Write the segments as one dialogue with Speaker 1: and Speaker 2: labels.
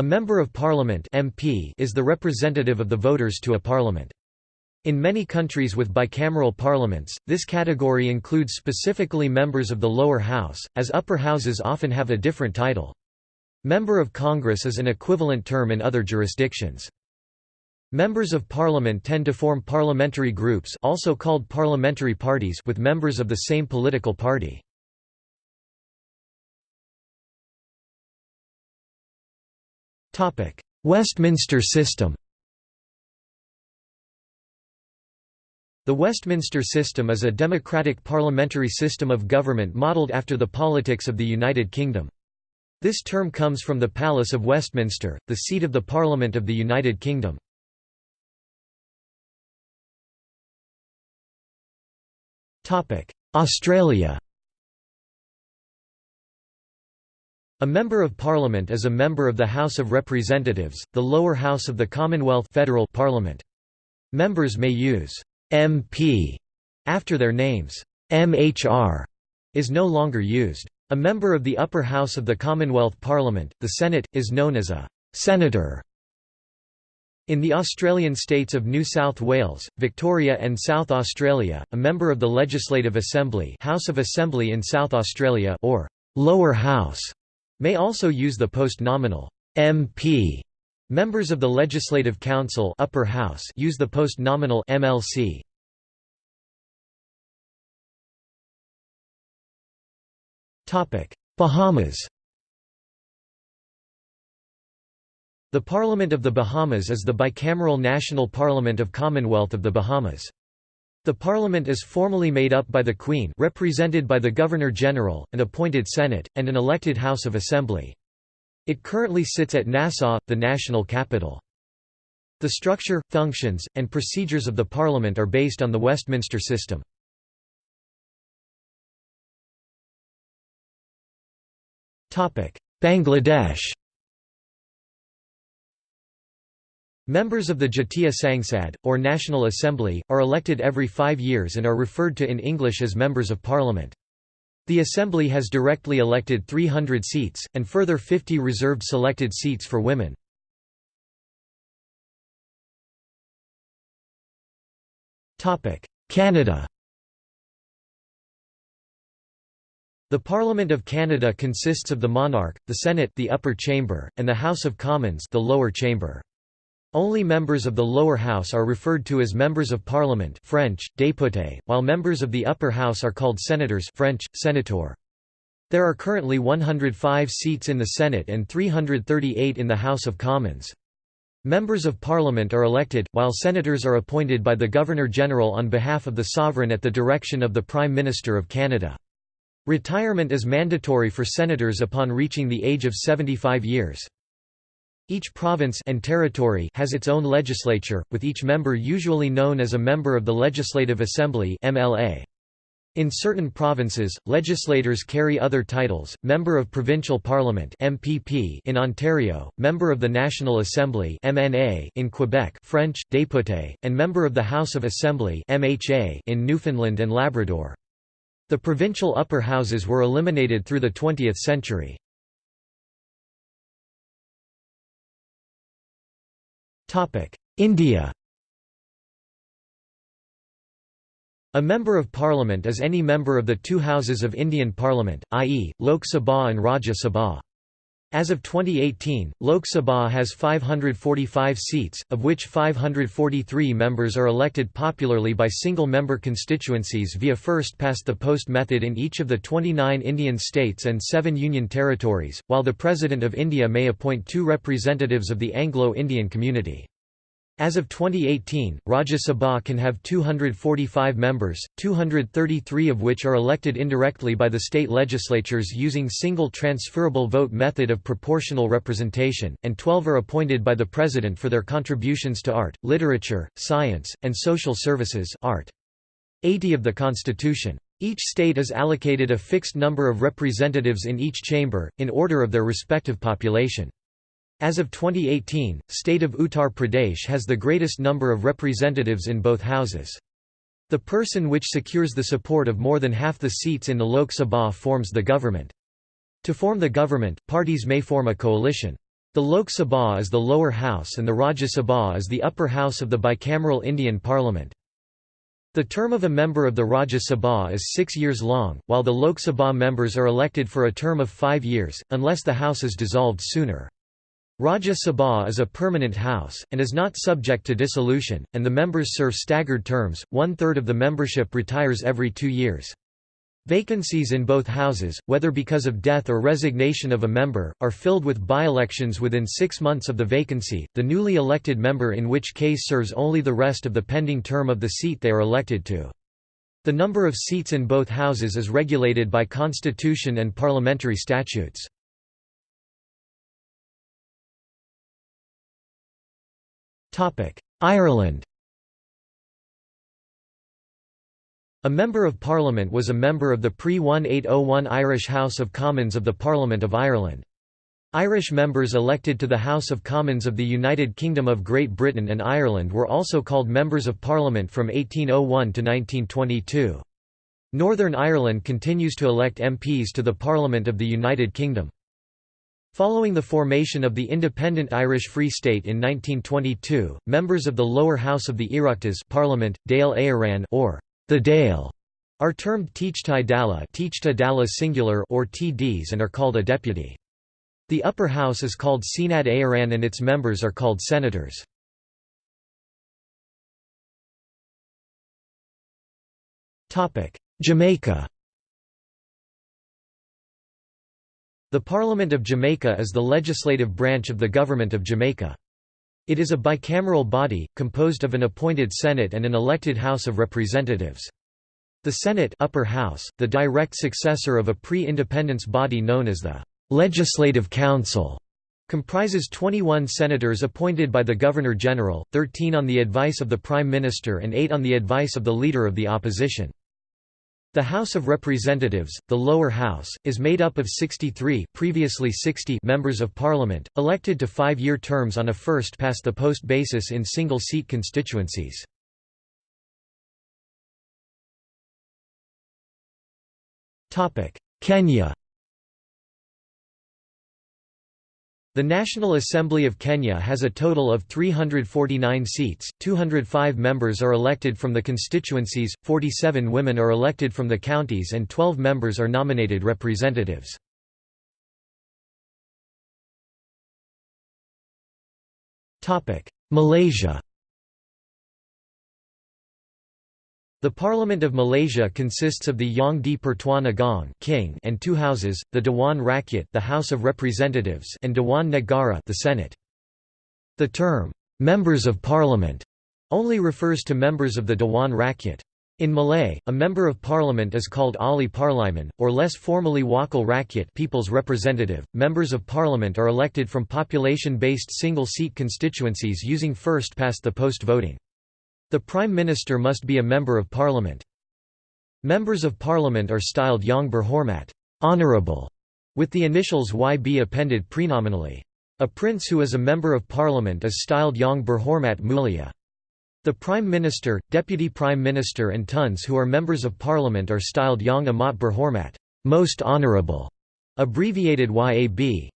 Speaker 1: A Member of Parliament MP is the representative of the voters to a parliament. In many countries with bicameral parliaments, this category includes specifically members of the lower house, as upper houses often have a different title. Member of Congress is an equivalent term in other jurisdictions. Members of parliament tend to form parliamentary groups also called parliamentary parties with members of the same political party. Westminster system The Westminster system is a democratic parliamentary system of government modelled after the politics of the United Kingdom. This term comes from the Palace of Westminster, the seat of the Parliament of the United Kingdom. Australia A Member of Parliament is a member of the House of Representatives, the lower house of the Commonwealth federal Parliament. Members may use MP after their names. MHR is no longer used. A member of the upper house of the Commonwealth Parliament, the Senate, is known as a senator. In the Australian states of New South Wales, Victoria and South Australia, a member of the Legislative Assembly House of Assembly in South Australia or lower house may also use the post-nominal MP Members of the Legislative Council upper house use the post-nominal MLC. Bahamas The Parliament of the Bahamas is the bicameral national parliament of Commonwealth of the Bahamas. The parliament is formally made up by the Queen represented by the Governor-General, an appointed Senate, and an elected House of Assembly. It currently sits at Nassau, the national capital. The structure, functions, and procedures of the parliament are based on the Westminster system. Bangladesh Members of the Jatiya Sangsad, or National Assembly, are elected every five years and are referred to in English as Members of Parliament. The Assembly has directly elected 300 seats, and further 50 reserved selected seats for women. Canada The Parliament of Canada consists of the monarch, the Senate the upper chamber, and the House of Commons the lower chamber. Only members of the lower house are referred to as members of parliament French, député, while members of the upper house are called senators French, sénateur. There are currently 105 seats in the Senate and 338 in the House of Commons. Members of Parliament are elected, while senators are appointed by the Governor-General on behalf of the sovereign at the direction of the Prime Minister of Canada. Retirement is mandatory for senators upon reaching the age of 75 years. Each province and territory has its own legislature, with each member usually known as a member of the Legislative Assembly (MLA). In certain provinces, legislators carry other titles, Member of Provincial Parliament MPP in Ontario, Member of the National Assembly MNA in Quebec French, député, and Member of the House of Assembly MHA in Newfoundland and Labrador. The provincial upper houses were eliminated through the 20th century. India A Member of Parliament is any member of the two houses of Indian Parliament, i.e., Lok Sabha and Rajya Sabha. As of 2018, Lok Sabha has 545 seats, of which 543 members are elected popularly by single-member constituencies via first-past-the-post method in each of the 29 Indian states and seven union territories, while the President of India may appoint two representatives of the Anglo-Indian community. As of 2018, Rajya Sabha can have 245 members, 233 of which are elected indirectly by the state legislatures using single transferable vote method of proportional representation, and 12 are appointed by the President for their contributions to art, literature, science, and social services art. 80 of the Constitution. Each state is allocated a fixed number of representatives in each chamber, in order of their respective population. As of 2018, state of Uttar Pradesh has the greatest number of representatives in both houses. The person which secures the support of more than half the seats in the Lok Sabha forms the government. To form the government, parties may form a coalition. The Lok Sabha is the lower house and the Rajya Sabha is the upper house of the bicameral Indian Parliament. The term of a member of the Rajya Sabha is six years long, while the Lok Sabha members are elected for a term of five years, unless the house is dissolved sooner. Rajya Sabha is a permanent house, and is not subject to dissolution, and the members serve staggered terms, one-third of the membership retires every two years. Vacancies in both houses, whether because of death or resignation of a member, are filled with by-elections within six months of the vacancy, the newly elected member in which case serves only the rest of the pending term of the seat they are elected to. The number of seats in both houses is regulated by constitution and parliamentary statutes. Ireland A Member of Parliament was a member of the pre-1801 Irish House of Commons of the Parliament of Ireland. Irish members elected to the House of Commons of the United Kingdom of Great Britain and Ireland were also called Members of Parliament from 1801 to 1922. Northern Ireland continues to elect MPs to the Parliament of the United Kingdom. Following the formation of the independent Irish Free State in 1922, members of the lower house of the Oireachtas Parliament, Dáil Éireann or the Dáil are termed Taoiseach Dála, Taoiseach Dála singular or TDs and are called a deputy. The upper house is called Seanad Éireann and its members are called senators. Jamaica The Parliament of Jamaica is the legislative branch of the Government of Jamaica. It is a bicameral body, composed of an appointed Senate and an elected House of Representatives. The Senate upper house, the direct successor of a pre-independence body known as the «Legislative Council», comprises 21 senators appointed by the Governor-General, 13 on the advice of the Prime Minister and 8 on the advice of the Leader of the Opposition. The House of Representatives, the lower house, is made up of 63 previously 60 members of parliament, elected to five-year terms on a first-past-the-post basis in single-seat constituencies. Kenya The National Assembly of Kenya has a total of 349 seats, 205 members are elected from the constituencies, 47 women are elected from the counties and 12 members are nominated representatives. Malaysia The Parliament of Malaysia consists of the Yang di Pertuan Agong King and two houses, the Dewan Rakyat the House of Representatives and Dewan Negara the Senate. The term, "'Members of Parliament' only refers to members of the Dewan Rakyat. In Malay, a member of parliament is called Ahli Parlimen, or less formally Wakil Rakyat people's representative. Members of parliament are elected from population-based single-seat constituencies using first-past-the-post voting. The Prime Minister must be a Member of Parliament. Members of Parliament are styled Yang Berhormat honorable", with the initials YB appended prenominally. A prince who is a Member of Parliament is styled Yang Berhormat Mulia. The Prime Minister, Deputy Prime Minister and Tuns who are Members of Parliament are styled Yang Amat Berhormat most honorable", abbreviated YAB.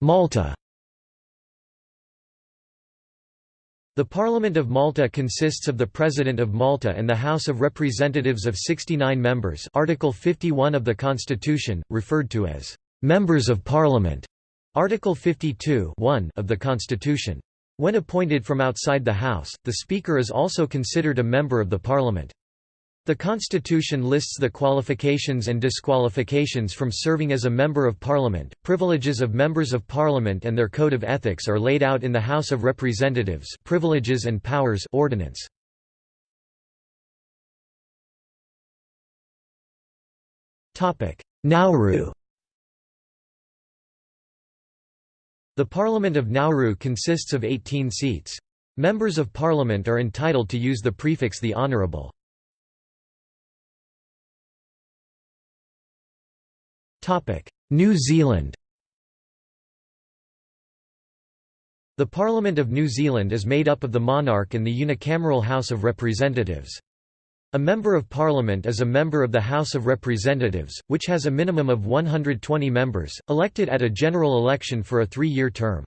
Speaker 1: Malta The Parliament of Malta consists of the President of Malta and the House of Representatives of 69 members Article 51 of the Constitution, referred to as «members of Parliament», Article 52 of the Constitution. When appointed from outside the House, the Speaker is also considered a member of the Parliament. The Constitution lists the qualifications and disqualifications from serving as a Member of Parliament. Privileges of members of Parliament and their code of ethics are laid out in the House of Representatives Privileges and Powers Ordinance. Nauru The Parliament of Nauru consists of 18 seats. Members of Parliament are entitled to use the prefix the Honourable. New Zealand The Parliament of New Zealand is made up of the monarch and the unicameral House of Representatives. A Member of Parliament is a member of the House of Representatives, which has a minimum of 120 members, elected at a general election for a three-year term.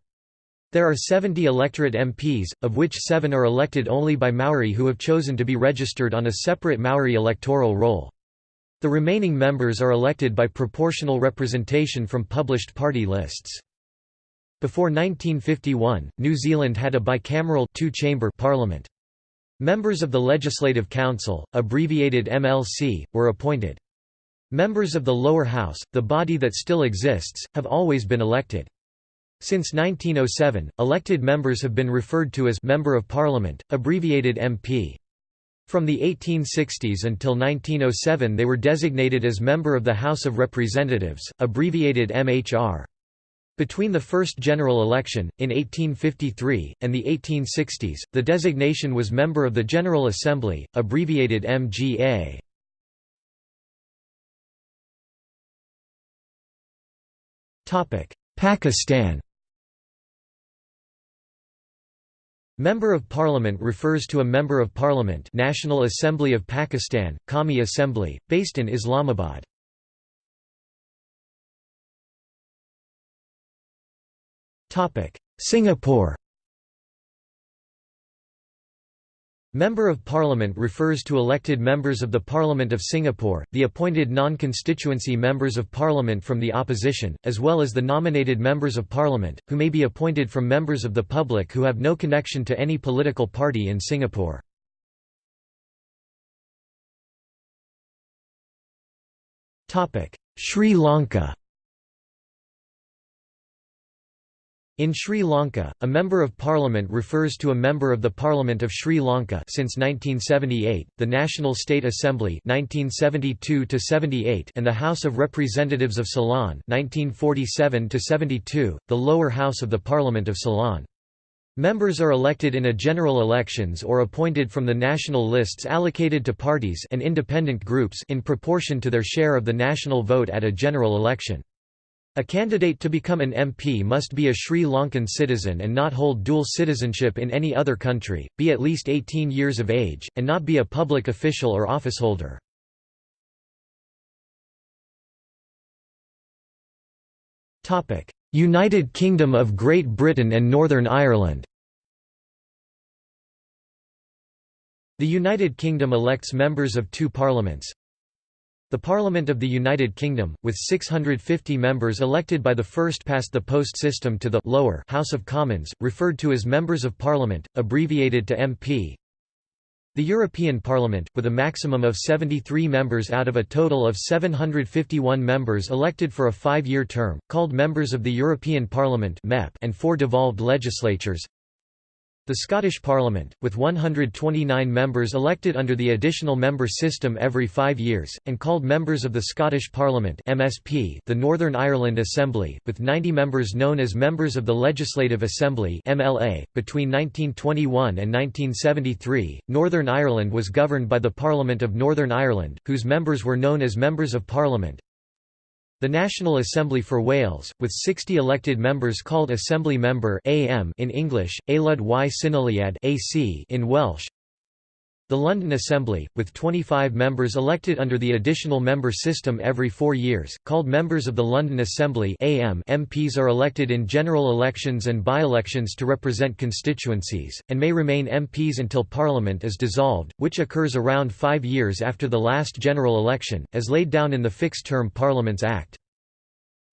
Speaker 1: There are 70 electorate MPs, of which seven are elected only by Maori who have chosen to be registered on a separate Maori electoral roll. The remaining members are elected by proportional representation from published party lists. Before 1951, New Zealand had a bicameral two-chamber parliament. Members of the Legislative Council, abbreviated MLC, were appointed. Members of the lower house, the body that still exists, have always been elected. Since 1907, elected members have been referred to as Member of Parliament, abbreviated MP. From the 1860s until 1907 they were designated as Member of the House of Representatives, abbreviated MHR. Between the first general election, in 1853, and the 1860s, the designation was Member of the General Assembly, abbreviated MGA. Pakistan Member of Parliament refers to a Member of Parliament National Assembly of Pakistan, Qawmi Assembly, based in Islamabad. Singapore Member of Parliament refers to elected members of the Parliament of Singapore, the appointed non-constituency members of Parliament from the opposition, as well as the nominated members of Parliament, who may be appointed from members of the public who have no connection to any political party in Singapore. Sri Lanka In Sri Lanka, a Member of Parliament refers to a Member of the Parliament of Sri Lanka since 1978, the National State Assembly 1972 and the House of Representatives of Ceylon 1947 the lower house of the Parliament of Ceylon. Members are elected in a general elections or appointed from the national lists allocated to parties and independent groups in proportion to their share of the national vote at a general election. A candidate to become an MP must be a Sri Lankan citizen and not hold dual citizenship in any other country, be at least 18 years of age, and not be a public official or officeholder. United Kingdom of Great Britain and Northern Ireland The United Kingdom elects members of two parliaments, the Parliament of the United Kingdom, with 650 members elected by the first-past-the-post system to the lower House of Commons, referred to as Members of Parliament, abbreviated to MP. The European Parliament, with a maximum of 73 members out of a total of 751 members elected for a five-year term, called Members of the European Parliament and four devolved legislatures the Scottish Parliament, with 129 members elected under the additional member system every five years, and called Members of the Scottish Parliament MSP, the Northern Ireland Assembly, with 90 members known as Members of the Legislative Assembly MLA. .Between 1921 and 1973, Northern Ireland was governed by the Parliament of Northern Ireland, whose members were known as Members of Parliament, the National Assembly for Wales, with 60 elected members called Assembly Member in English, Aelod y (AC) in Welsh. The London Assembly, with 25 members elected under the additional member system every four years, called Members of the London Assembly (AM). MPs are elected in general elections and by-elections to represent constituencies, and may remain MPs until Parliament is dissolved, which occurs around five years after the last general election, as laid down in the Fixed-Term Parliaments Act.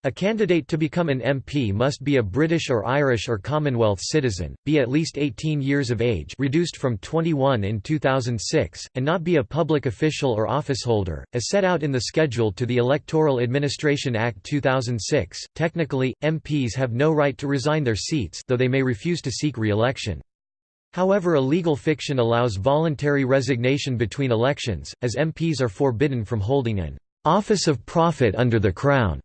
Speaker 1: A candidate to become an MP must be a British or Irish or Commonwealth citizen, be at least 18 years of age reduced from 21 in 2006, and not be a public official or officeholder, as set out in the schedule to the Electoral Administration Act 2006. Technically, MPs have no right to resign their seats though they may refuse to seek re-election. However a legal fiction allows voluntary resignation between elections, as MPs are forbidden from holding an office of profit under the Crown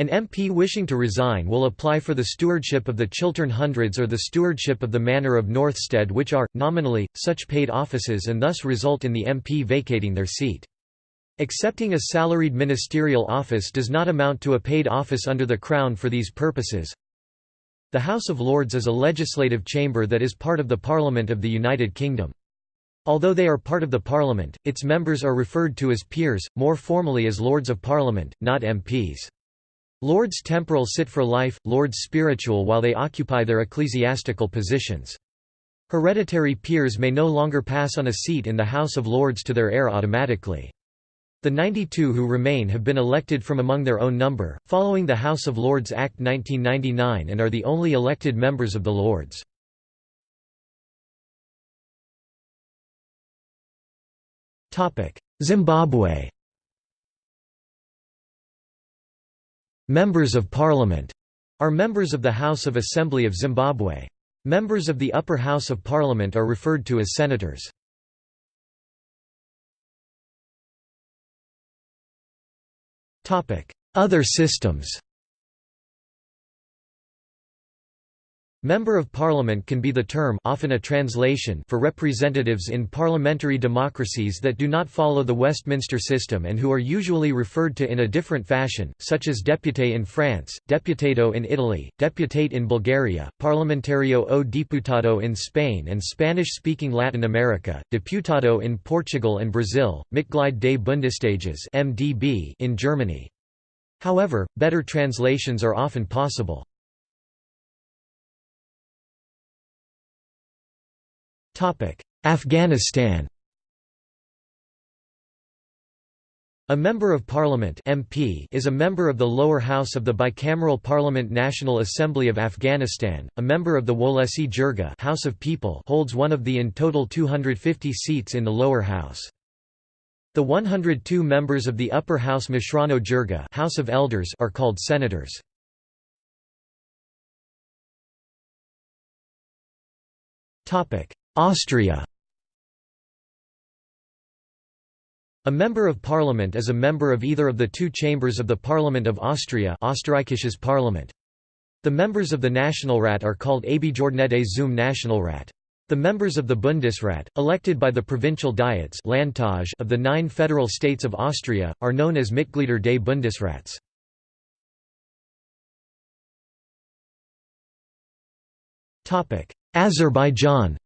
Speaker 1: an MP wishing to resign will apply for the stewardship of the Chiltern Hundreds or the stewardship of the Manor of Northstead which are, nominally, such paid offices and thus result in the MP vacating their seat. Accepting a salaried ministerial office does not amount to a paid office under the Crown for these purposes. The House of Lords is a legislative chamber that is part of the Parliament of the United Kingdom. Although they are part of the parliament, its members are referred to as peers, more formally as Lords of Parliament, not MPs. Lords temporal sit for life, lords spiritual while they occupy their ecclesiastical positions. Hereditary peers may no longer pass on a seat in the House of Lords to their heir automatically. The 92 who remain have been elected from among their own number, following the House of Lords Act 1999 and are the only elected members of the Lords. Zimbabwe Members of Parliament are members of the House of Assembly of Zimbabwe. Members of the upper house of parliament are referred to as senators. Other systems Member of Parliament can be the term often a translation for representatives in parliamentary democracies that do not follow the Westminster system and who are usually referred to in a different fashion, such as député in France, deputado in Italy, deputate in Bulgaria, parlamentario o diputado in Spain and Spanish-speaking Latin America, deputado in Portugal and Brazil, Mitglied des Bundestages in Germany. However, better translations are often possible. Afghanistan A Member of Parliament MP is a member of the lower house of the bicameral Parliament National Assembly of Afghanistan, a member of the Wolesi Jirga House of People holds one of the in total 250 seats in the lower house. The 102 members of the upper house Meshrano Jirga House of Elders are called senators. Austria A Member of Parliament is a member of either of the two chambers of the Parliament of Austria Österreichisches Parliament. The members of the Nationalrat are called Abgeordnete zum Nationalrat. The members of the Bundesrat, elected by the provincial diets of the nine federal states of Austria, are known as Mitglieder des Bundesrats. Azerbaijan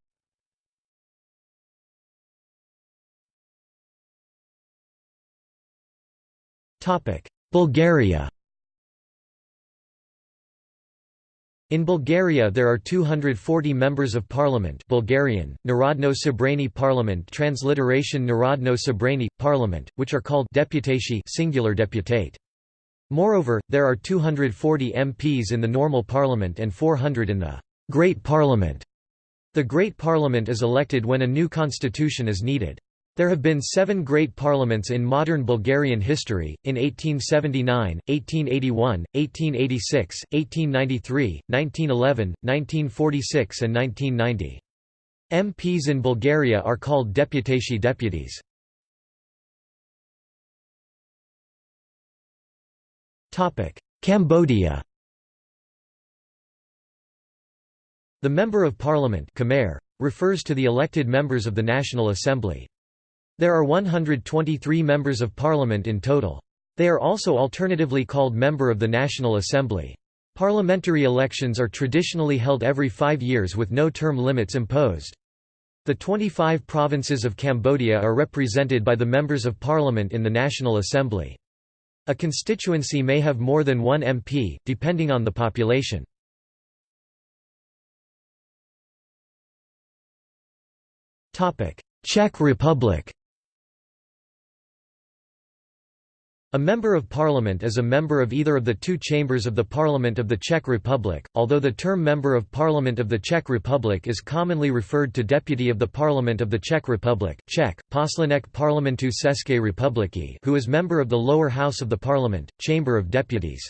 Speaker 1: Bulgaria In Bulgaria there are 240 members of parliament Bulgarian, Narodno Sabrani Parliament transliteration Narodno Sabrani, Parliament, which are called deputashi singular deputate. Moreover, there are 240 MPs in the normal parliament and 400 in the Great Parliament. The Great Parliament is elected when a new constitution is needed. There have been seven great parliaments in modern Bulgarian history, in 1879, 1881, 1886, 1893, 1911, 1946 and 1990. MPs in Bulgaria are called deputashi deputies. Cambodia The Member of Parliament Khmer, refers to the elected members of the National Assembly. There are 123 members of parliament in total. They are also alternatively called Member of the National Assembly. Parliamentary elections are traditionally held every five years with no term limits imposed. The 25 provinces of Cambodia are represented by the members of parliament in the National Assembly. A constituency may have more than one MP, depending on the population. Czech Republic A Member of Parliament is a member of either of the two chambers of the Parliament of the Czech Republic, although the term Member of Parliament of the Czech Republic is commonly referred to Deputy of the Parliament of the Czech Republic Czech, Poslanec Parlamentu České republiky who is member of the lower house of the Parliament, Chamber of Deputies.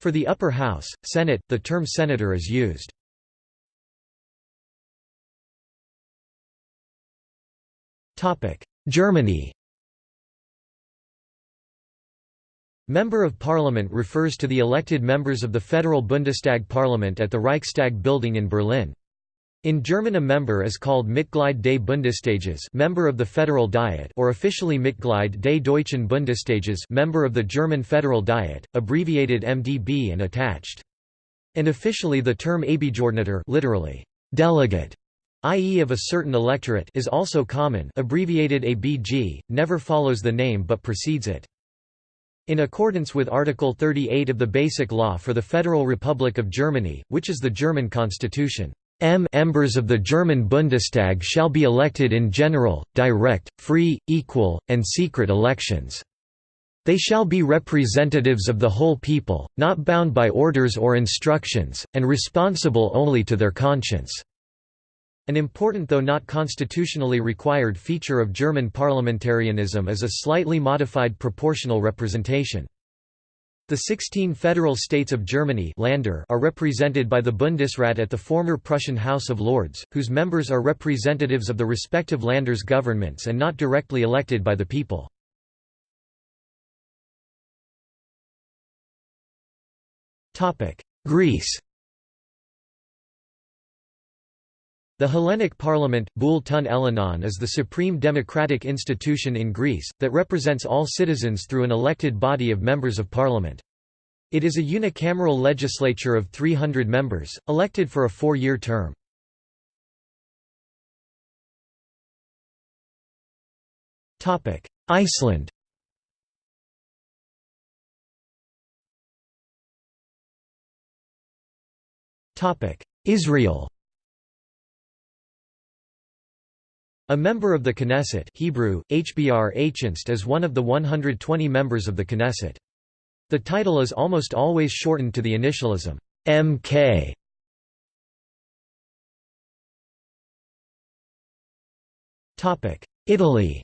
Speaker 1: For the upper house, Senate, the term senator is used. Germany Member of Parliament refers to the elected members of the Federal Bundestag parliament at the Reichstag building in Berlin. In German a member is called Mitglied des Bundestages member of the Federal Diet or officially Mitglied des Deutschen Bundestages member of the German Federal Diet, abbreviated MDB and attached. And officially the term Abgeordneter literally, delegate i.e. of a certain electorate is also common abbreviated ABG, never follows the name but precedes it. In accordance with Article 38 of the Basic Law for the Federal Republic of Germany, which is the German constitution, M members of the German Bundestag shall be elected in general, direct, free, equal, and secret elections. They shall be representatives of the whole people, not bound by orders or instructions, and responsible only to their conscience." An important though not constitutionally required feature of German parliamentarianism is a slightly modified proportional representation. The 16 federal states of Germany Länder are represented by the Bundesrat at the former Prussian House of Lords, whose members are representatives of the respective Landers governments and not directly elected by the people. Greece The Hellenic Parliament, Boule ton Elenon is the supreme democratic institution in Greece, that represents all citizens through an elected body of members of parliament. It is a unicameral legislature of 300 members, elected for a four-year term. Iceland Israel A member of the Knesset Hebrew, HBR is one of the 120 members of the Knesset. The title is almost always shortened to the initialism, MK. Italy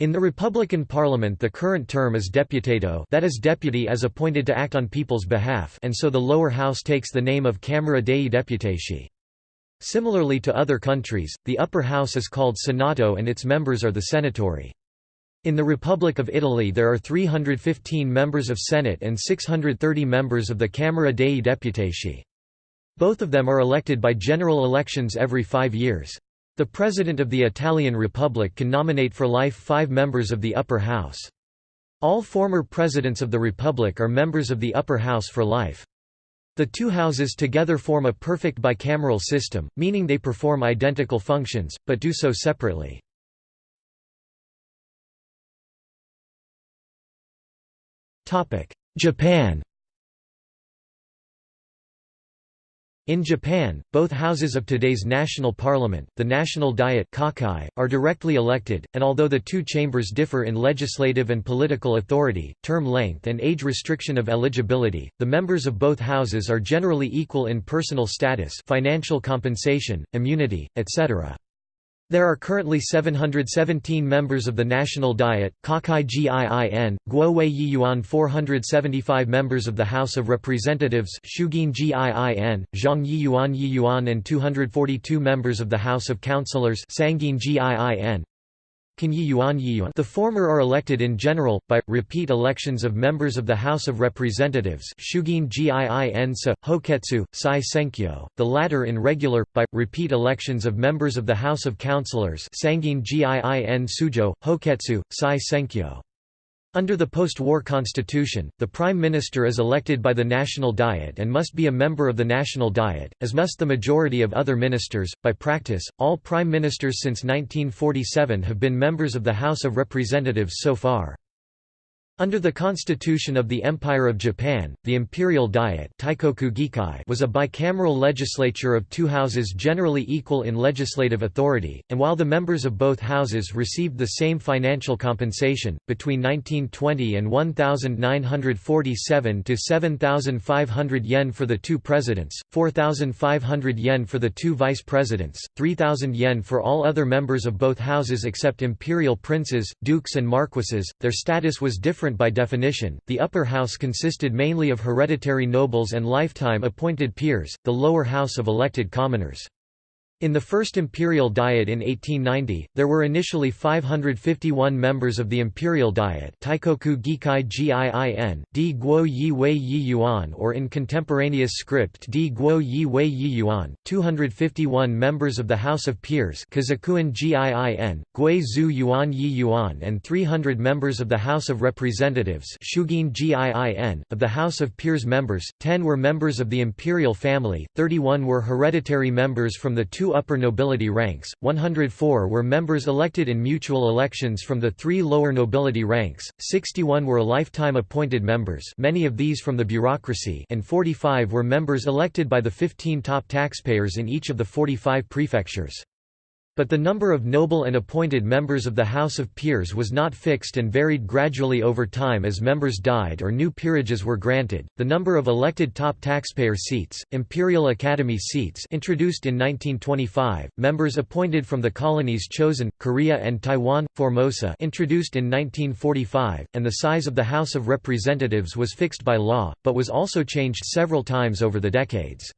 Speaker 1: In the Republican Parliament the current term is deputato that is deputy as appointed to act on people's behalf and so the lower house takes the name of Camera dei Deputati. Similarly to other countries, the upper house is called Senato and its members are the Senatori. In the Republic of Italy there are 315 members of Senate and 630 members of the Camera dei Deputati. Both of them are elected by general elections every five years. The President of the Italian Republic can nominate for life five members of the upper house. All former presidents of the Republic are members of the upper house for life. The two houses together form a perfect bicameral system, meaning they perform identical functions, but do so separately. Japan In Japan, both houses of today's national parliament, the National Diet are directly elected, and although the two chambers differ in legislative and political authority, term length and age restriction of eligibility, the members of both houses are generally equal in personal status financial compensation, immunity, etc. There are currently 717 members of the National Diet, Kokkai Giin, Guo Yuan 475 members of the House of Representatives Shugin Giin, Zhang Yiyuan Yiyuan and 242 members of the House of Councillors Sangin Giin, the former are elected in general, by, repeat elections of members of the House of Representatives Shugin Hoketsu, Sai Senkyo, the latter in regular, by, repeat elections of members of the House of Councillors Sangin Giin Sujo, Hoketsu, Sai Senkyo. Under the post-war constitution, the Prime Minister is elected by the National Diet and must be a member of the National Diet, as must the majority of other ministers. By practice, all Prime Ministers since 1947 have been members of the House of Representatives so far. Under the Constitution of the Empire of Japan, the Imperial Diet was a bicameral legislature of two houses generally equal in legislative authority, and while the members of both houses received the same financial compensation, between 1920 and 1,947 to 7,500 yen for the two presidents, 4,500 yen for the two vice presidents, 3,000 yen for all other members of both houses except imperial princes, dukes and marquises, their status was different different by definition, the upper house consisted mainly of hereditary nobles and lifetime appointed peers, the lower house of elected commoners. In the First Imperial Diet in 1890, there were initially 551 members of the Imperial Diet Teikoku Gikai Giin, Di Guo Yi Wei Yi Yuan or in contemporaneous script Di Guo Yi Wei Yi Yuan, 251 members of the House of Peers Kizokuin Giin, Gui Zhu Yuan Yi Yuan and 300 members of the House of Representatives Shugin Giin. Of the House of Peers members, 10 were members of the imperial family, 31 were hereditary members from the two upper nobility ranks, 104 were members elected in mutual elections from the three lower nobility ranks, 61 were lifetime appointed members many of these from the bureaucracy and 45 were members elected by the 15 top taxpayers in each of the 45 prefectures. But the number of noble and appointed members of the House of Peers was not fixed and varied gradually over time as members died or new peerages were granted. The number of elected top taxpayer seats, Imperial Academy seats introduced in 1925, members appointed from the colonies chosen, Korea and Taiwan, Formosa introduced in 1945, and the size of the House of Representatives was fixed by law, but was also changed several times over the decades.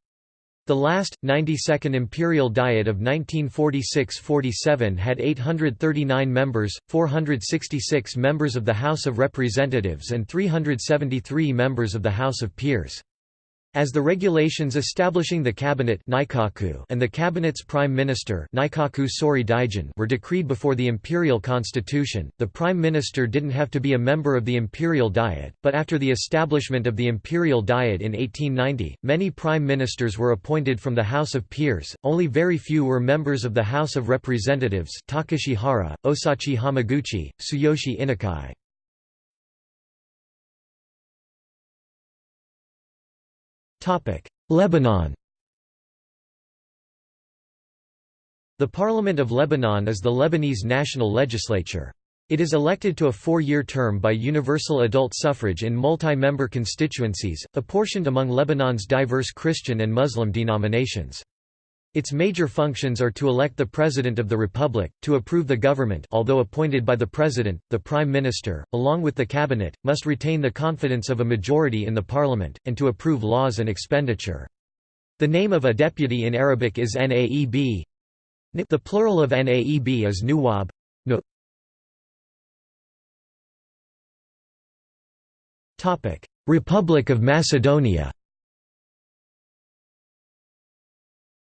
Speaker 1: The last, 92nd Imperial Diet of 1946–47 had 839 members, 466 members of the House of Representatives and 373 members of the House of Peers. As the regulations establishing the cabinet and the cabinet's prime minister were decreed before the imperial constitution, the prime minister didn't have to be a member of the imperial diet, but after the establishment of the imperial diet in 1890, many prime ministers were appointed from the House of Peers, only very few were members of the House of Representatives Takashi Hara, Osachi Hamaguchi, Tsuyoshi Inukai. Lebanon The Parliament of Lebanon is the Lebanese national legislature. It is elected to a four-year term by universal adult suffrage in multi-member constituencies, apportioned among Lebanon's diverse Christian and Muslim denominations. Its major functions are to elect the President of the Republic, to approve the government although appointed by the President, the Prime Minister, along with the Cabinet, must retain the confidence of a majority in the Parliament, and to approve laws and expenditure. The name of a deputy in Arabic is Naeb. The plural of Naeb is Nuwab. Republic of Macedonia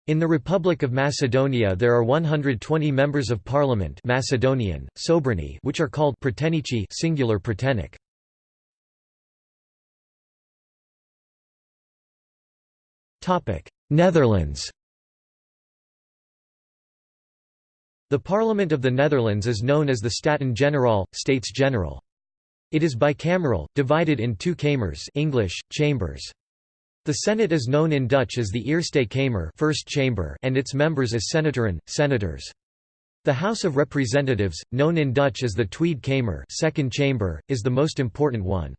Speaker 1: In the Republic of Macedonia there are 120 members of parliament Macedonian, Sobrani which are called Pretenici singular Pretenic. Netherlands The Parliament of the Netherlands is known as the Staten-Generaal, States General. It is bicameral, divided in two kamers English, chambers. The Senate is known in Dutch as the Eerste Kamer first chamber and its members as Senatoren, senators. The House of Representatives, known in Dutch as the Tweede Kamer second chamber, is the most important one.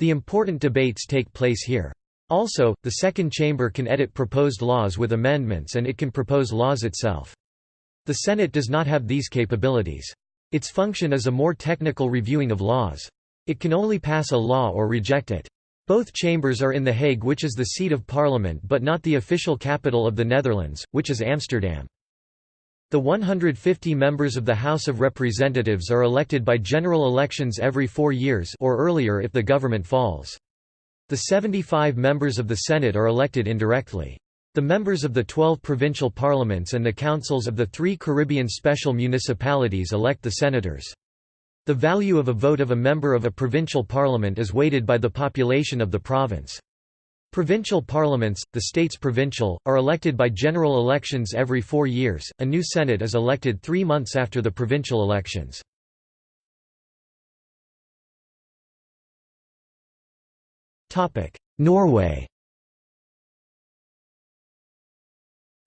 Speaker 1: The important debates take place here. Also, the second chamber can edit proposed laws with amendments and it can propose laws itself. The Senate does not have these capabilities. Its function is a more technical reviewing of laws. It can only pass a law or reject it. Both chambers are in The Hague which is the seat of parliament but not the official capital of the Netherlands, which is Amsterdam. The 150 members of the House of Representatives are elected by general elections every four years or earlier if the government falls. The 75 members of the Senate are elected indirectly. The members of the 12 provincial parliaments and the councils of the three Caribbean special municipalities elect the senators. The value of a vote of a member of a provincial parliament is weighted by the population of the province. Provincial parliaments, the states provincial, are elected by general elections every four years. A new Senate is elected three months after the provincial elections. Norway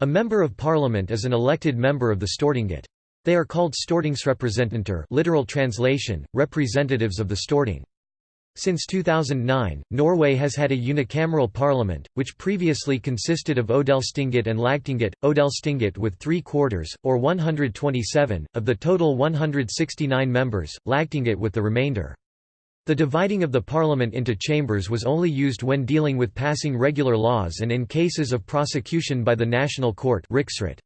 Speaker 1: A member of parliament is an elected member of the Stortinget. They are called Stortingsrepresentanter literal translation, representatives of the Storting. Since 2009, Norway has had a unicameral parliament, which previously consisted of Odelstinget and Lagtinget, Odelstinget with three quarters, or 127, of the total 169 members, Lagtinget with the remainder. The dividing of the parliament into chambers was only used when dealing with passing regular laws and in cases of prosecution by the National Court Riksret.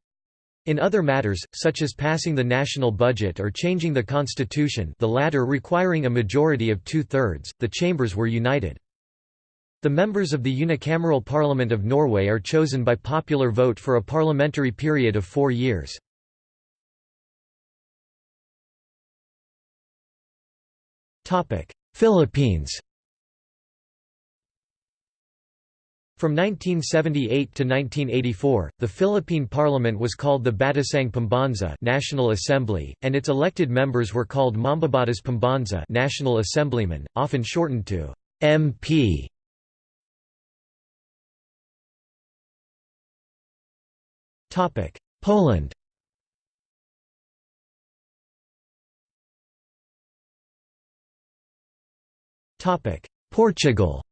Speaker 1: In other matters, such as passing the national budget or changing the constitution the latter requiring a majority of two-thirds, the chambers were united. The members of the unicameral Parliament of Norway are chosen by popular vote for a parliamentary period of four years. Philippines From 1978 to 1984, the Philippine Parliament was called the Batasang Pambansa National Assembly, and its elected members were called Mambabatas Pambansa National Assemblymen, often shortened to MP. Poland Portugal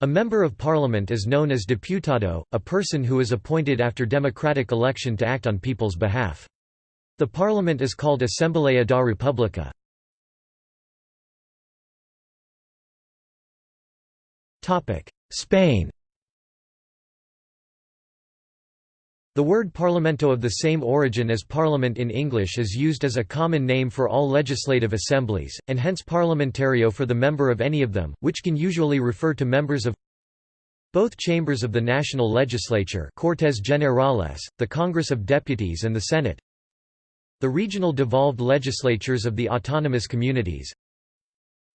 Speaker 1: A member of parliament is known as deputado, a person who is appointed after democratic election to act on people's behalf. The parliament is called Assembleia da República. Spain The word parlamento of the same origin as parliament in English is used as a common name for all legislative assemblies, and hence parlamentario for the member of any of them, which can usually refer to members of both chambers of the national legislature Cortes Generales, the Congress of Deputies and the Senate. The regional devolved legislatures of the autonomous communities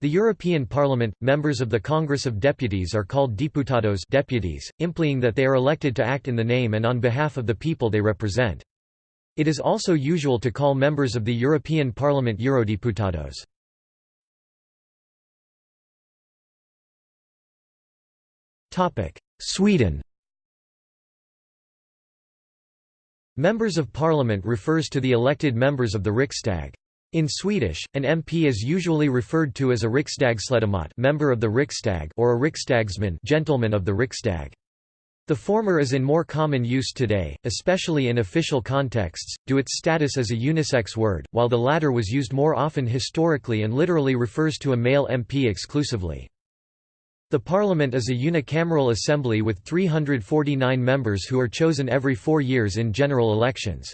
Speaker 1: the European Parliament, members of the Congress of Deputies are called diputados deputies, implying that they are elected to act in the name and on behalf of the people they represent. It is also usual to call members of the European Parliament eurodiputados. Sweden Members of Parliament refers to the elected members of the Riksdag. In Swedish, an MP is usually referred to as a Riksdagsledamot member of the Riksdag or a Riksdagsman gentleman of the Riksdag. The former is in more common use today, especially in official contexts, due its status as a unisex word, while the latter was used more often historically and literally refers to a male MP exclusively. The parliament is a unicameral assembly with 349 members who are chosen every four years in general elections.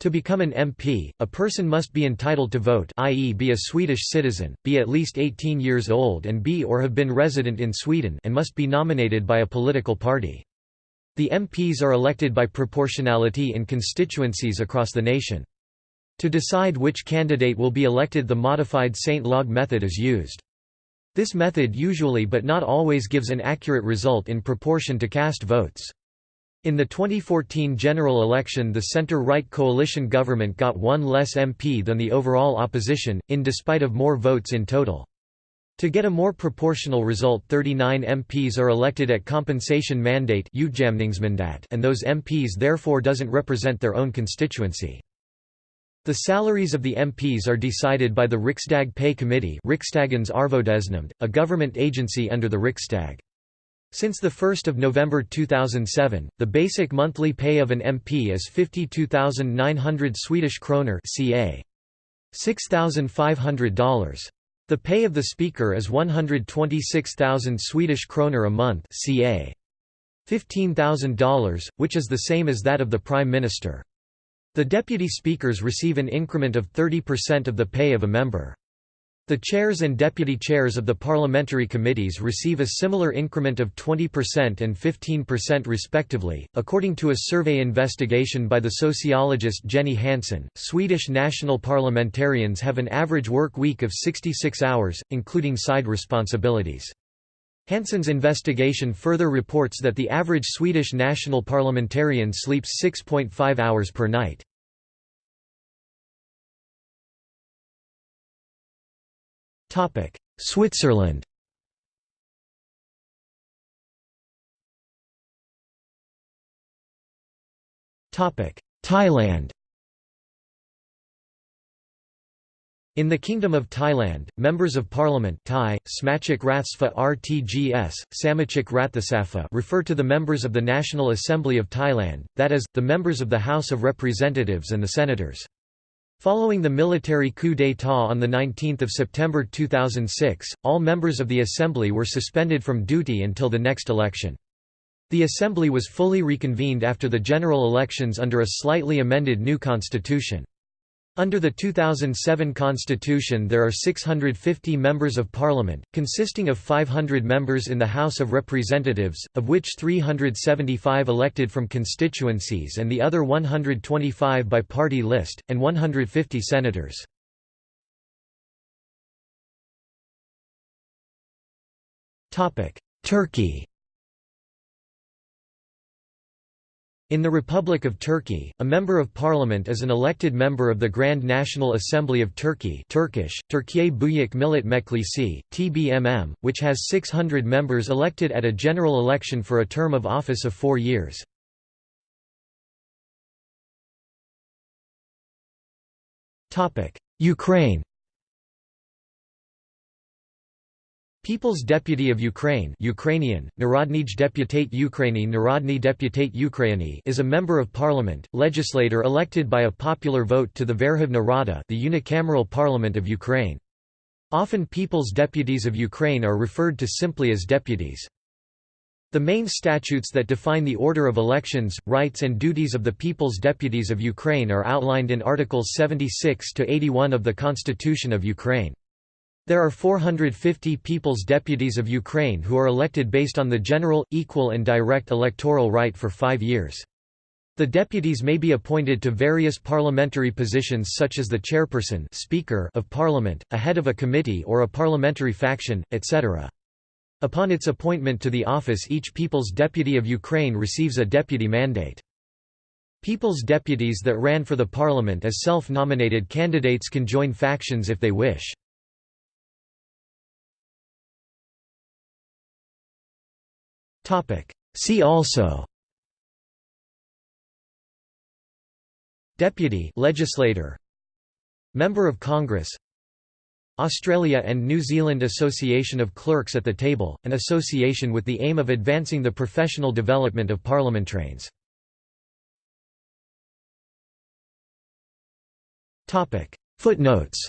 Speaker 1: To become an MP, a person must be entitled to vote i.e. be a Swedish citizen, be at least 18 years old and be or have been resident in Sweden and must be nominated by a political party. The MPs are elected by proportionality in constituencies across the nation. To decide which candidate will be elected the modified Sainte-Laguë method is used. This method usually but not always gives an accurate result in proportion to cast votes. In the 2014 general election the centre-right coalition government got one less MP than the overall opposition, in despite of more votes in total. To get a more proportional result 39 MPs are elected at compensation mandate and those MPs therefore doesn't represent their own constituency. The salaries of the MPs are decided by the Riksdag Pay Committee a government agency under the Riksdag. Since 1 November 2007, the basic monthly pay of an MP is 52,900 Swedish kroner ca. $6,500. The pay of the Speaker is 126,000 Swedish kroner a month ca. $15,000, which is the same as that of the Prime Minister. The deputy speakers receive an increment of 30% of the pay of a member. The chairs and deputy chairs of the parliamentary committees receive a similar increment of 20% and 15% respectively. According to a survey investigation by the sociologist Jenny Hansen. Swedish national parliamentarians have an average work week of 66 hours, including side responsibilities. Hansen's investigation further reports that the average Swedish national parliamentarian sleeps 6.5 hours per night. Switzerland. Thailand. In the Kingdom of Thailand, members of parliament Thai, Rathsfa RTGS, Samachik Ratthasapha refer to the members of the National Assembly of Thailand, that is, the members of the House of Representatives and the senators. Following the military coup d'état on 19 September 2006, all members of the Assembly were suspended from duty until the next election. The assembly was fully reconvened after the general elections under a slightly amended new constitution. Under the 2007 constitution there are 650 members of parliament, consisting of 500 members in the House of Representatives, of which 375 elected from constituencies and the other 125 by party list, and 150 senators. Turkey In the Republic of Turkey, a member of parliament is an elected member of the Grand National Assembly of Turkey Turkish, Türkiye Büyük Millet Meclisi, TBMM, which has 600 members elected at a general election for a term of office of four years. Ukraine People's Deputy of Ukraine Ukrainian, Narodnyi deputat Ukrainy Narodnyi deputat Ukrainy is a member of parliament, legislator elected by a popular vote to the Verkhovna Rada the unicameral parliament of Ukraine. Often People's Deputies of Ukraine are referred to simply as deputies. The main statutes that define the order of elections, rights and duties of the People's Deputies of Ukraine are outlined in Articles 76 to 81 of the Constitution of Ukraine. There are 450 People's Deputies of Ukraine who are elected based on the general, equal and direct electoral right for five years. The deputies may be appointed to various parliamentary positions such as the chairperson speaker of parliament, a head of a committee or a parliamentary faction, etc. Upon its appointment to the office each People's Deputy of Ukraine receives a deputy mandate. People's deputies that ran for the parliament as self-nominated candidates can join factions if they wish. See also Deputy legislator Member of Congress Australia and New Zealand Association of Clerks at the Table, an association with the aim of advancing the professional development of parliamentarians. Footnotes